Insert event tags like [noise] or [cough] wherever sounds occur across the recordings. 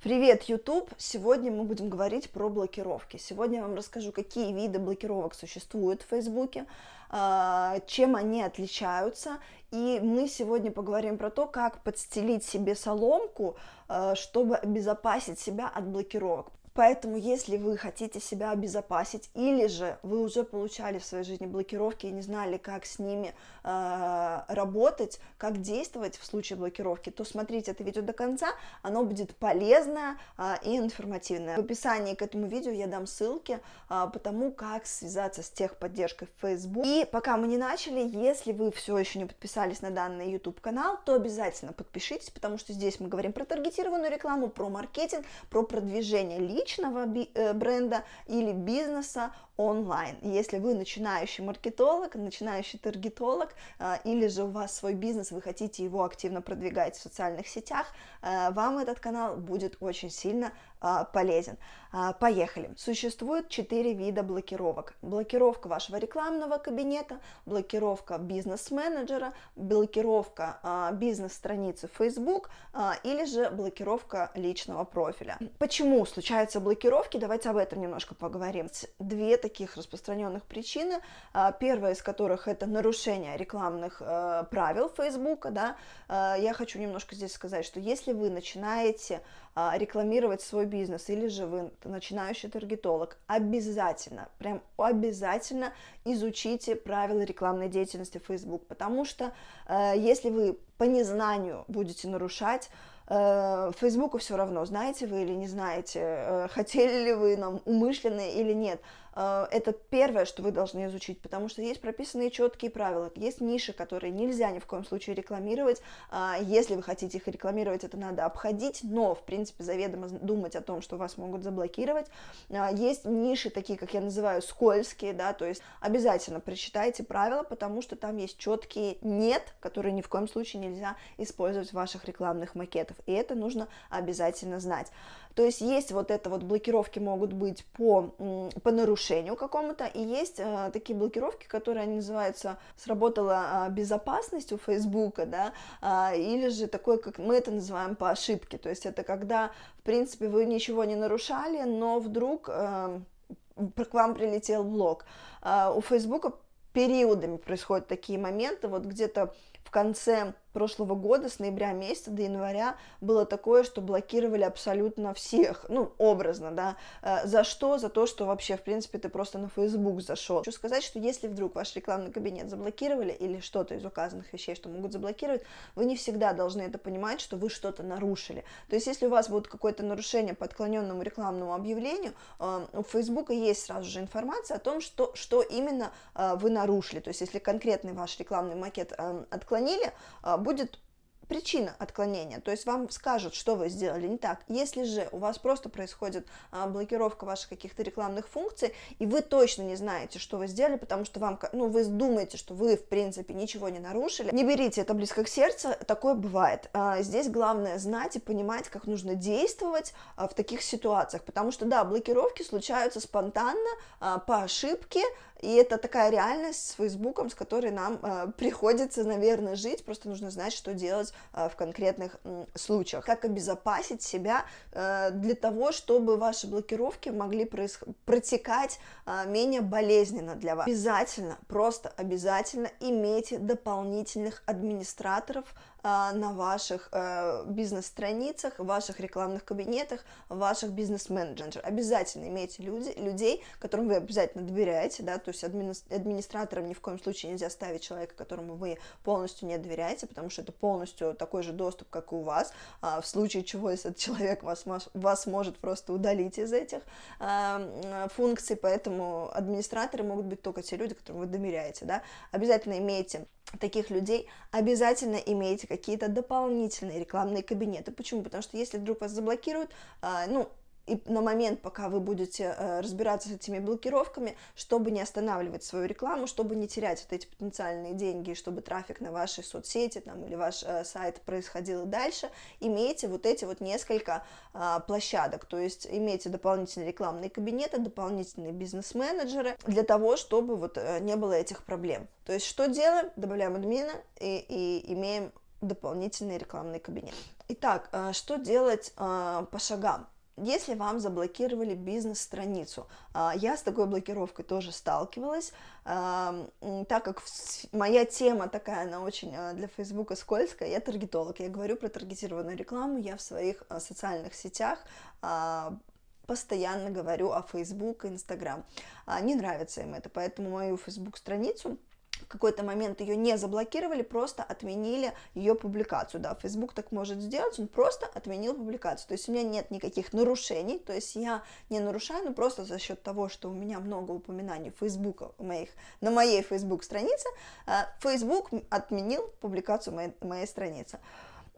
Привет, YouTube! Сегодня мы будем говорить про блокировки. Сегодня я вам расскажу, какие виды блокировок существуют в Фейсбуке, а, чем они отличаются, и мы сегодня поговорим про то, как подстелить себе соломку, а, чтобы обезопасить себя от блокировок. Поэтому, если вы хотите себя обезопасить, или же вы уже получали в своей жизни блокировки и не знали, как с ними э, работать, как действовать в случае блокировки, то смотрите это видео до конца, оно будет полезное э, и информативное. В описании к этому видео я дам ссылки э, по тому, как связаться с техподдержкой в Facebook. И пока мы не начали, если вы все еще не подписались на данный YouTube канал, то обязательно подпишитесь, потому что здесь мы говорим про таргетированную рекламу, про маркетинг, про продвижение личности, личного э, бренда или бизнеса онлайн. Если вы начинающий маркетолог, начинающий таргетолог, э, или же у вас свой бизнес, вы хотите его активно продвигать в социальных сетях, э, вам этот канал будет очень сильно полезен. Поехали. Существует четыре вида блокировок. Блокировка вашего рекламного кабинета, блокировка бизнес-менеджера, блокировка бизнес-страницы Facebook или же блокировка личного профиля. Почему касается блокировки, давайте об этом немножко поговорим. Две таких распространенных причины. А, первая из которых это нарушение рекламных э, правил Facebook. Да? А, я хочу немножко здесь сказать, что если вы начинаете а, рекламировать свой бизнес или же вы начинающий таргетолог, обязательно, прям обязательно изучите правила рекламной деятельности Facebook, потому что э, если вы по незнанию будете нарушать, Э, Фейсбуку все равно, знаете вы или не знаете, э, [laughs] хотели ли вы нам умышленно или нет. Э, это первое, что вы должны изучить, потому что есть прописанные четкие правила, есть ниши, которые нельзя ни в коем случае рекламировать. Если вы хотите их рекламировать, это надо обходить, но, в принципе, заведомо думать о том, что вас могут заблокировать. Есть ниши, такие, как я называю, скользкие, да, то есть обязательно прочитайте правила, потому что там есть четкие «нет», которые ни в коем случае нельзя использовать в ваших рекламных макетах и это нужно обязательно знать. То есть есть вот это вот блокировки могут быть по, по нарушению какому-то, и есть э, такие блокировки, которые они называются «сработала э, безопасность у Фейсбука», да, э, или же такое, как мы это называем по ошибке, то есть это когда, в принципе, вы ничего не нарушали, но вдруг э, к вам прилетел блок. Э, у Фейсбука периодами происходят такие моменты, вот где-то в конце прошлого года, с ноября месяца до января, было такое, что блокировали абсолютно всех, ну, образно, да, э, за что? За то, что вообще, в принципе, ты просто на Facebook зашел. Хочу сказать, что если вдруг ваш рекламный кабинет заблокировали или что-то из указанных вещей, что могут заблокировать, вы не всегда должны это понимать, что вы что-то нарушили. То есть, если у вас будет какое-то нарушение по отклоненному рекламному объявлению, э, у Facebook есть сразу же информация о том, что, что именно э, вы нарушили. То есть, если конкретный ваш рекламный макет отклонили, будет причина отклонения, то есть вам скажут, что вы сделали не так. Если же у вас просто происходит а, блокировка ваших каких-то рекламных функций, и вы точно не знаете, что вы сделали, потому что вам, ну, вы думаете, что вы, в принципе, ничего не нарушили, не берите это близко к сердцу, такое бывает. А, здесь главное знать и понимать, как нужно действовать а, в таких ситуациях, потому что, да, блокировки случаются спонтанно, по ошибке, и это такая реальность с Фейсбуком, с которой нам э, приходится, наверное, жить, просто нужно знать, что делать э, в конкретных э, случаях. Как обезопасить себя э, для того, чтобы ваши блокировки могли протекать э, менее болезненно для вас. Обязательно, просто обязательно имейте дополнительных администраторов, на ваших э, бизнес-страницах, в ваших рекламных кабинетах, в ваших бизнес-менеджерах. Обязательно имейте люди, людей, которым вы обязательно доверяете, да, то есть админи администратором ни в коем случае нельзя ставить человека, которому вы полностью не доверяете, потому что это полностью такой же доступ, как и у вас, а в случае чего, этот человек вас, вас может просто удалить из этих э, функций, поэтому администраторы могут быть только те люди, которым вы доверяете, да, обязательно имейте таких людей обязательно имейте какие-то дополнительные рекламные кабинеты. Почему? Потому что если вдруг вас заблокируют, а, ну, и на момент, пока вы будете э, разбираться с этими блокировками, чтобы не останавливать свою рекламу, чтобы не терять вот эти потенциальные деньги, чтобы трафик на вашей соцсети там, или ваш э, сайт происходил дальше, имейте вот эти вот несколько э, площадок, то есть имейте дополнительные рекламные кабинеты, дополнительные бизнес-менеджеры для того, чтобы вот э, не было этих проблем. То есть что делаем? Добавляем админа и, и имеем дополнительный рекламный кабинет. Итак, что делать по шагам? Если вам заблокировали бизнес-страницу, э, я с такой блокировкой тоже сталкивалась, так как моя тема такая, она очень для Фейсбука скользкая, я таргетолог, я говорю про таргетированную рекламу, я в своих социальных сетях постоянно говорю о Facebook и Instagram. Не нравится им это, поэтому мою Facebook-страницу какой-то момент ее не заблокировали, просто отменили ее публикацию, да, Facebook так может сделать, он просто отменил публикацию, то есть у меня нет никаких нарушений, то есть я не нарушаю, но просто за счет того, что у меня много упоминаний Facebook моих, на моей Facebook странице, э, Facebook отменил публикацию моей, моей страницы.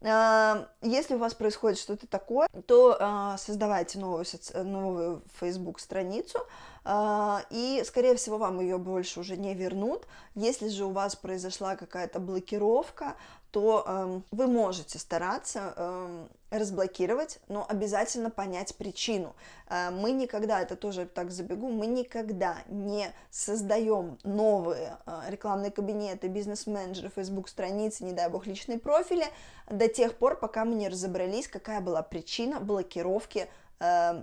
Э, если у вас происходит что-то такое, то э, создавайте новую, новую Facebook страницу, а, и, скорее всего, вам ее больше уже не вернут. Если же у вас произошла какая-то блокировка, то э, вы можете стараться э, разблокировать, но обязательно понять причину. Э, мы никогда, это тоже так забегу, мы никогда не создаем новые э, рекламные кабинеты, бизнес-менеджеры, Facebook-страницы, не дай бог, личные профили, до тех пор, пока мы не разобрались, какая была причина блокировки э,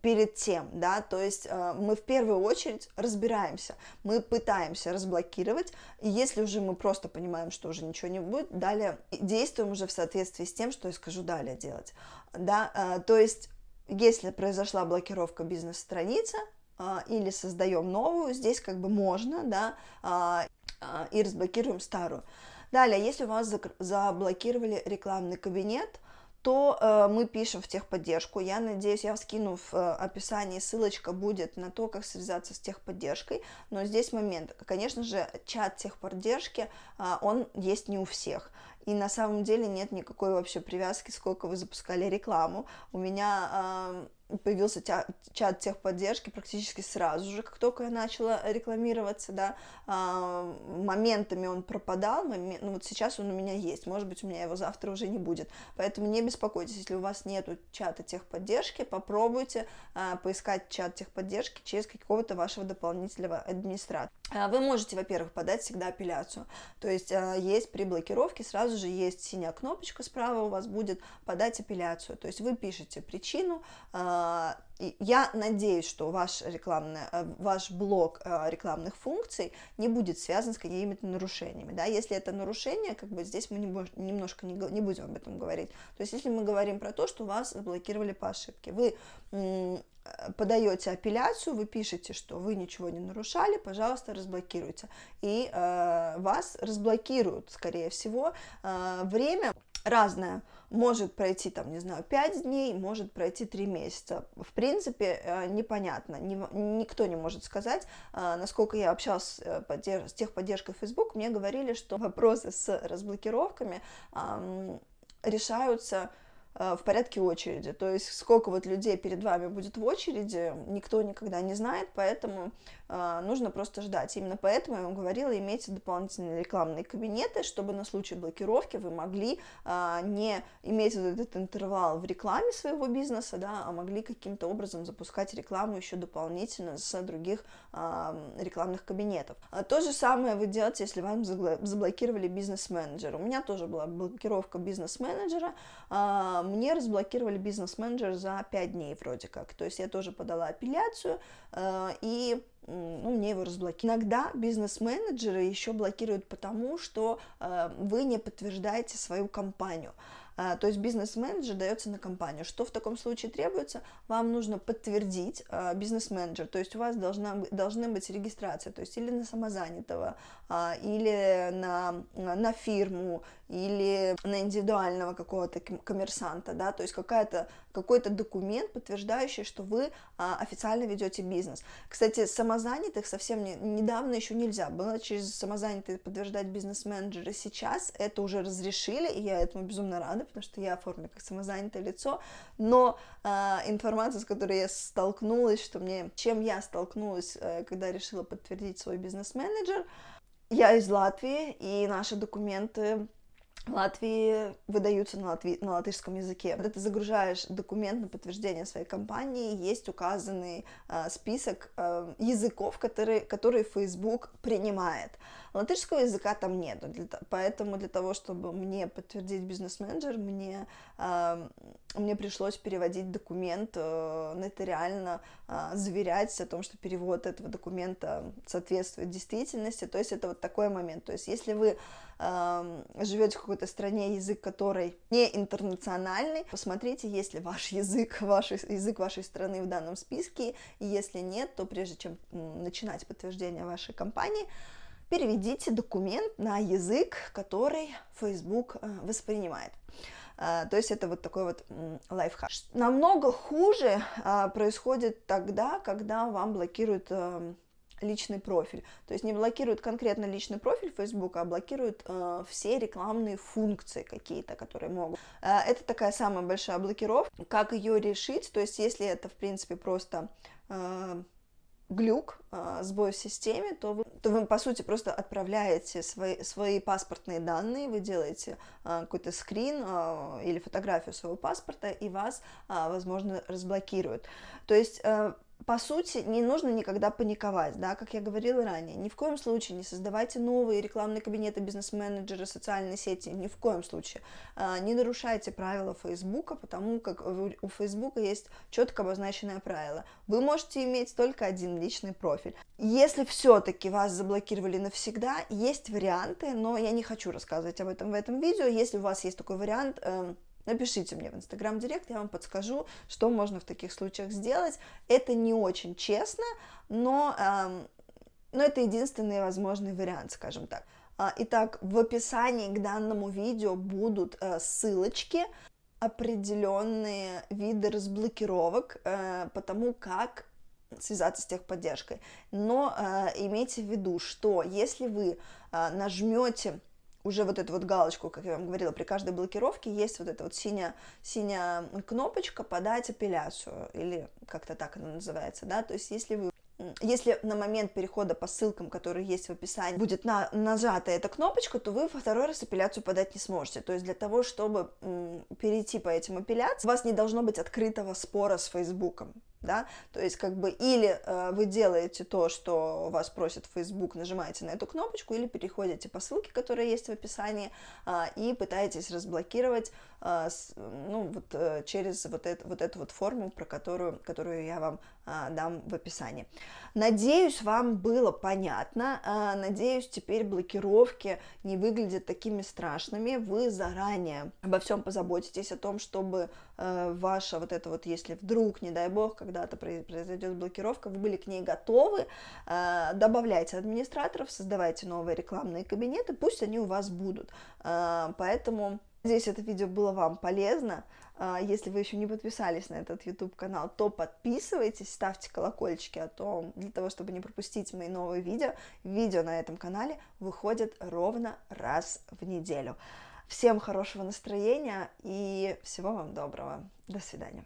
перед тем, да, то есть э, мы в первую очередь разбираемся, мы пытаемся разблокировать, и если уже мы просто понимаем, что уже ничего не будет, далее действуем уже в соответствии с тем, что я скажу далее делать, да, э, то есть если произошла блокировка бизнес-страницы э, или создаем новую, здесь как бы можно, да, э, э, и разблокируем старую. Далее, если у вас заблокировали рекламный кабинет, то э, мы пишем в техподдержку. Я надеюсь, я скину в э, описании ссылочка будет на то, как связаться с техподдержкой. Но здесь момент. Конечно же, чат техподдержки, э, он есть не у всех. И на самом деле нет никакой вообще привязки, сколько вы запускали рекламу. У меня... Э, появился чат техподдержки практически сразу же, как только я начала рекламироваться, да, а, моментами он пропадал, момент, ну вот сейчас он у меня есть, может быть, у меня его завтра уже не будет, поэтому не беспокойтесь, если у вас нету чата техподдержки, попробуйте а, поискать чат техподдержки через какого-то вашего дополнительного администратора. А, вы можете, во-первых, подать всегда апелляцию, то есть есть при блокировке, сразу же есть синяя кнопочка справа, у вас будет подать апелляцию, то есть вы пишете причину, я надеюсь, что ваш, рекламный, э, ваш блок э, рекламных функций не будет связан с какими-то нарушениями. Да? Если это нарушение, как бы здесь мы немножко не, не будем об этом говорить. То есть если мы говорим про то, что вас заблокировали по ошибке, вы подаете апелляцию, вы пишете, что вы ничего не нарушали, пожалуйста, разблокируйте. И э, вас разблокируют, скорее всего. Э, время разное может пройти, там, не знаю, 5 дней, может пройти 3 месяца. В принципе, э, непонятно, никто не может сказать. Э, насколько я общалась э, с техподдержкой Facebook, мне говорили, что вопросы с разблокировками решаются в порядке очереди. То есть сколько вот людей перед вами будет в очереди, никто никогда не знает, поэтому э, нужно просто ждать. Именно поэтому я вам говорила, имейте дополнительные рекламные кабинеты, чтобы на случай блокировки вы могли э, не иметь вот этот интервал в рекламе своего бизнеса, да, а могли каким-то образом запускать рекламу еще дополнительно с других э, рекламных кабинетов. То же самое вы делаете, если вам заблокировали бизнес-менеджер. У меня тоже была блокировка бизнес-менеджера, э, мне разблокировали бизнес-менеджер за 5 дней вроде как. То есть я тоже подала апелляцию, э, и ну, мне его разблокировали. Иногда бизнес-менеджеры еще блокируют потому, что э, вы не подтверждаете свою компанию. А, то есть бизнес-менеджер дается на компанию. Что в таком случае требуется? Вам нужно подтвердить а, бизнес-менеджер, то есть у вас должна, должны быть регистрация, то есть или на самозанятого, а, или на, на фирму, или на индивидуального какого-то коммерсанта, да, то есть какой-то документ, подтверждающий, что вы официально ведете бизнес. Кстати, самозанятых совсем не, недавно еще нельзя было через самозанятых подтверждать бизнес-менеджеры. Сейчас это уже разрешили, и я этому безумно рада, надо, потому что я оформлю как самозанятое лицо, но э, информация, с которой я столкнулась, что мне, чем я столкнулась, э, когда решила подтвердить свой бизнес-менеджер, я из Латвии, и наши документы Латвии выдаются на, латви... на латышском языке. Когда ты загружаешь документ на подтверждение своей компании, есть указанный э, список э, языков, которые, которые Facebook принимает. Латышского языка там нет, для, поэтому для того, чтобы мне подтвердить бизнес-менеджер, мне, э, мне пришлось переводить документ э, нотариально, э, заверять о том, что перевод этого документа соответствует действительности, то есть это вот такой момент. То есть если вы живете в какой-то стране, язык которой не интернациональный, посмотрите, есть ли ваш язык, ваш язык вашей страны в данном списке, и если нет, то прежде чем начинать подтверждение вашей компании, переведите документ на язык, который Facebook э, воспринимает. А, то есть это вот такой вот лайфхак. Намного хуже а, происходит тогда, когда вам блокируют личный профиль. То есть не блокируют конкретно личный профиль Facebook, а блокируют э, все рекламные функции какие-то, которые могут. это такая самая большая блокировка. Как ее решить? То есть если это, в принципе, просто глюк, а, сбой в системе, то вы, то вы, по сути, просто отправляете свои, свои паспортные данные, вы делаете а, какой-то скрин а, или фотографию своего паспорта, и вас, возможно, разблокируют. То есть по сути, не нужно никогда паниковать, да, как я говорила ранее, ни в коем случае не создавайте новые рекламные кабинеты, бизнес-менеджеры, социальные сети, ни в коем случае. А, не нарушайте правила Фейсбука, потому как у Фейсбука есть четко обозначенное правило. Вы можете иметь только один личный профиль. Если все-таки вас заблокировали навсегда, есть варианты, но я не хочу рассказывать об этом в этом видео. Если у вас есть такой вариант, эм, Напишите мне в Инстаграм Директ, я вам подскажу, что можно в таких случаях сделать. Это не очень честно, но, эм, но это единственный возможный вариант, скажем так. А, итак, в описании к данному видео будут э, ссылочки, определенные виды разблокировок, э, потому как связаться с техподдержкой. Но э, имейте в виду, что если вы нажмете уже вот эту вот галочку, как я вам говорила, при каждой блокировке есть вот эта вот синяя, синяя кнопочка «Подать апелляцию», или как-то так она называется, да, то есть если вы если на момент перехода по ссылкам, которые есть в описании, будет на, нажата эта кнопочка, то вы второй раз апелляцию подать не сможете. То есть для того, чтобы перейти по этим апелляциям, у вас не должно быть открытого спора с Фейсбуком да, то есть как бы или э, вы делаете то, что вас просит Facebook, нажимаете на эту кнопочку, или переходите по ссылке, которая есть в описании, э, и пытаетесь разблокировать, э, с, ну, вот э, через вот, это, вот эту вот форму, про которую, которую я вам э, дам в описании. Надеюсь, вам было понятно, э, надеюсь, теперь блокировки не выглядят такими страшными, вы заранее обо всем позаботитесь, о том, чтобы ваша вот это вот, если вдруг, не дай бог, когда когда-то произойдет блокировка, вы были к ней готовы, э, добавляйте администраторов, создавайте новые рекламные кабинеты, пусть они у вас будут. Э, поэтому Надеюсь, это видео было вам полезно. Э, если вы еще не подписались на этот YouTube канал, то подписывайтесь, ставьте колокольчики о том, для того, чтобы не пропустить мои новые видео. Видео на этом канале выходит ровно раз в неделю. Всем хорошего настроения и всего вам доброго. До свидания.